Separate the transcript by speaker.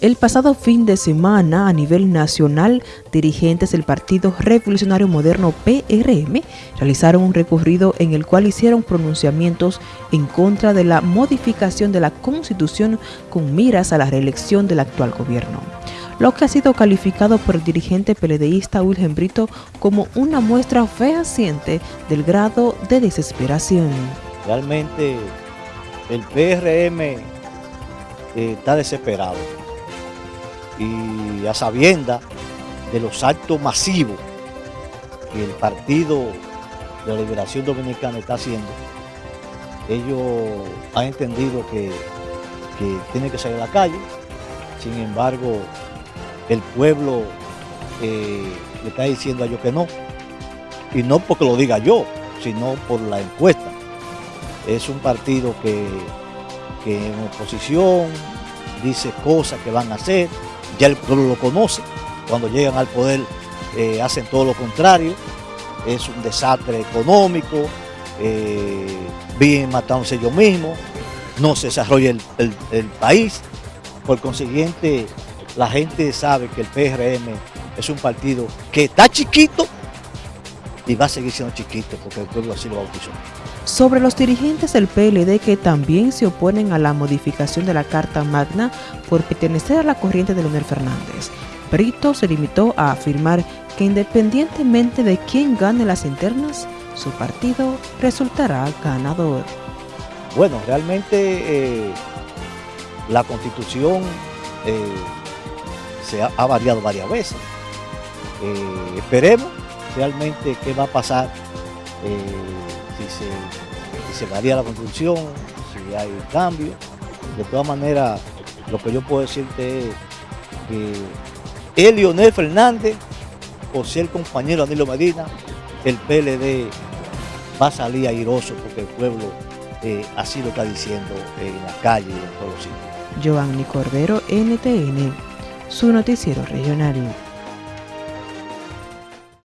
Speaker 1: El pasado fin de semana, a nivel nacional, dirigentes del Partido Revolucionario Moderno PRM realizaron un recorrido en el cual hicieron pronunciamientos en contra de la modificación de la Constitución con miras a la reelección del actual gobierno, lo que ha sido calificado por el dirigente peledeísta Wilhelm Brito como una muestra fehaciente del grado de desesperación.
Speaker 2: Realmente el PRM eh, está desesperado y a sabienda de los actos masivos que el Partido de la Liberación Dominicana está haciendo, ellos han entendido que, que tienen que salir a la calle, sin embargo, el pueblo eh, le está diciendo a ellos que no, y no porque lo diga yo, sino por la encuesta. Es un partido que, que en oposición dice cosas que van a hacer, ya el pueblo lo conoce. Cuando llegan al poder eh, hacen todo lo contrario, es un desastre económico, eh, vienen matándose ellos mismos, no se desarrolla el, país. Por consiguiente, la gente sabe que el PRM es un partido que está chiquito y va a seguir siendo chiquito porque el pueblo así lo bautizó.
Speaker 1: Sobre los dirigentes del PLD que también se oponen a la modificación de la Carta Magna por pertenecer a la corriente de Leonel Fernández, Brito se limitó a afirmar que independientemente de quién gane las internas, su partido resultará ganador.
Speaker 2: Bueno, realmente eh, la constitución eh, se ha, variado varias veces. Eh, esperemos realmente qué va a pasar si se, varía la construcción, si hay cambio. De todas maneras, lo que yo puedo decirte es que el Leonel Fernández, o si el compañero Danilo Medina, el PLD va a salir airoso porque el pueblo eh, así lo está diciendo en la calle y en todos los sitios.
Speaker 1: Giovanni Cordero, NTN, su noticiero regional.